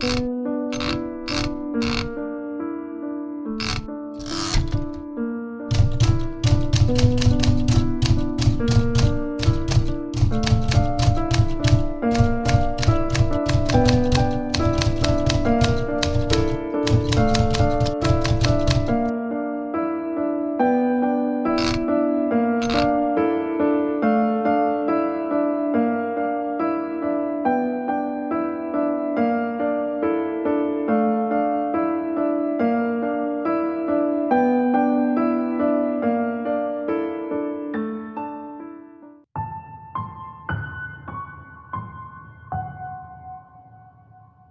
Thank you.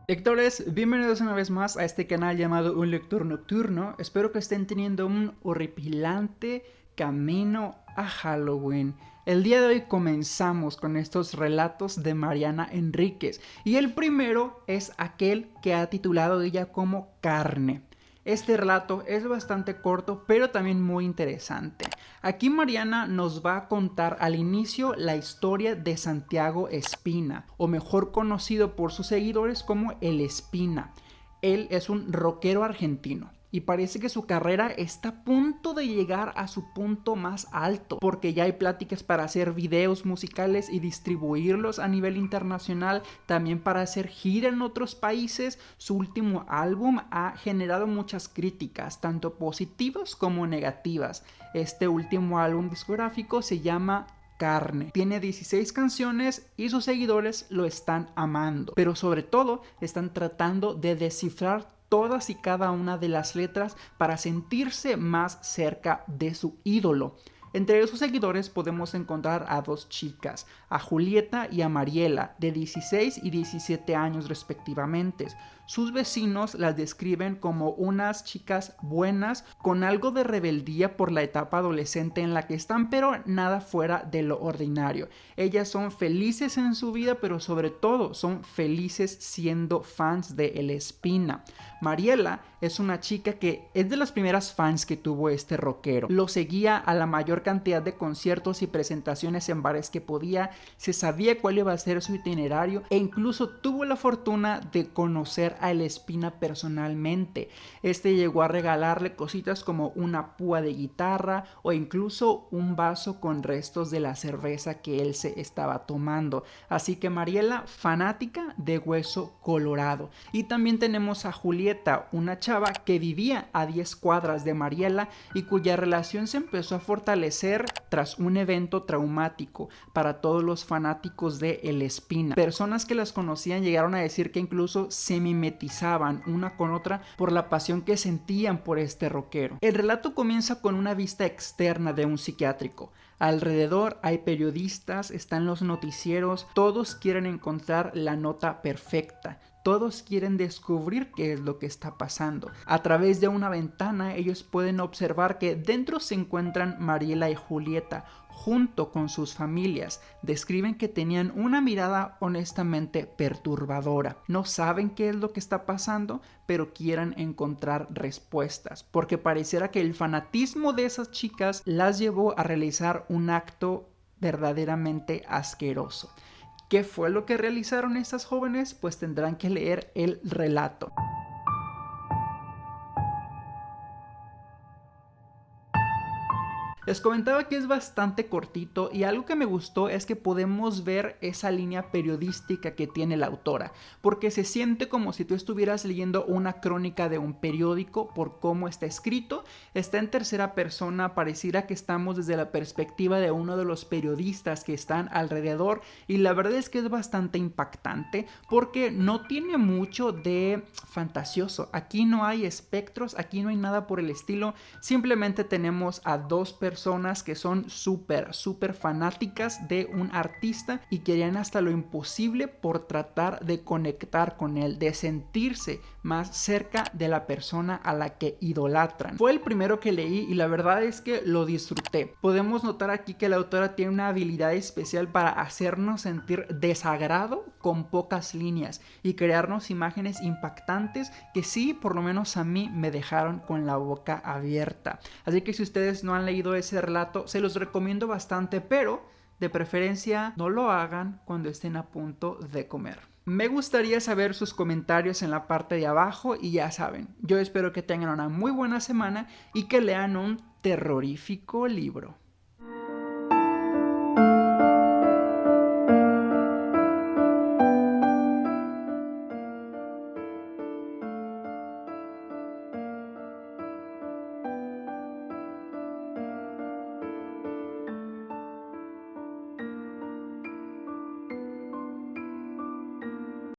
Lectores, bienvenidos una vez más a este canal llamado Un Lector Nocturno. Espero que estén teniendo un horripilante camino a Halloween. El día de hoy comenzamos con estos relatos de Mariana Enríquez y el primero es aquel que ha titulado ella como Carne. Este relato es bastante corto, pero también muy interesante. Aquí Mariana nos va a contar al inicio la historia de Santiago Espina, o mejor conocido por sus seguidores como El Espina. Él es un rockero argentino y parece que su carrera está a punto de llegar a su punto más alto, porque ya hay pláticas para hacer videos musicales y distribuirlos a nivel internacional, también para hacer gira en otros países. Su último álbum ha generado muchas críticas, tanto positivas como negativas. Este último álbum discográfico se llama carne. Tiene 16 canciones y sus seguidores lo están amando, pero sobre todo están tratando de descifrar todas y cada una de las letras para sentirse más cerca de su ídolo. Entre sus seguidores podemos encontrar a dos chicas, a Julieta y a Mariela, de 16 y 17 años respectivamente. Sus vecinos las describen como unas chicas buenas con algo de rebeldía por la etapa adolescente en la que están, pero nada fuera de lo ordinario. Ellas son felices en su vida, pero sobre todo son felices siendo fans de El Espina. Mariela es una chica que es de las primeras fans que tuvo este rockero. Lo seguía a la mayor cantidad de conciertos y presentaciones en bares que podía, se sabía cuál iba a ser su itinerario e incluso tuvo la fortuna de conocer a El Espina personalmente. Este llegó a regalarle cositas como una púa de guitarra o incluso un vaso con restos de la cerveza que él se estaba tomando. Así que Mariela, fanática de Hueso Colorado. Y también tenemos a Julieta, una chava que vivía a 10 cuadras de Mariela y cuya relación se empezó a fortalecer tras un evento traumático para todos los fanáticos de El Espina. Personas que las conocían llegaron a decir que incluso se una con otra por la pasión que sentían por este rockero. El relato comienza con una vista externa de un psiquiátrico. Alrededor hay periodistas, están los noticieros, todos quieren encontrar la nota perfecta. Todos quieren descubrir qué es lo que está pasando. A través de una ventana ellos pueden observar que dentro se encuentran Mariela y Julieta, junto con sus familias, describen que tenían una mirada honestamente perturbadora. No saben qué es lo que está pasando, pero quieren encontrar respuestas, porque pareciera que el fanatismo de esas chicas las llevó a realizar un acto verdaderamente asqueroso. ¿Qué fue lo que realizaron estas jóvenes? Pues tendrán que leer el relato. Les comentaba que es bastante cortito y algo que me gustó es que podemos ver esa línea periodística que tiene la autora, porque se siente como si tú estuvieras leyendo una crónica de un periódico por cómo está escrito, está en tercera persona, pareciera que estamos desde la perspectiva de uno de los periodistas que están alrededor y la verdad es que es bastante impactante porque no tiene mucho de fantasioso, aquí no hay espectros, aquí no hay nada por el estilo, simplemente tenemos a dos personas personas que son súper, súper fanáticas de un artista y querían hasta lo imposible por tratar de conectar con él, de sentirse más cerca de la persona a la que idolatran. Fue el primero que leí y la verdad es que lo disfruté. Podemos notar aquí que la autora tiene una habilidad especial para hacernos sentir desagrado con pocas líneas y crearnos imágenes impactantes que sí, por lo menos a mí me dejaron con la boca abierta. Así que si ustedes no han leído ese relato, se los recomiendo bastante, pero De preferencia, no lo hagan cuando estén a punto de comer. Me gustaría saber sus comentarios en la parte de abajo y ya saben, yo espero que tengan una muy buena semana y que lean un terrorífico libro.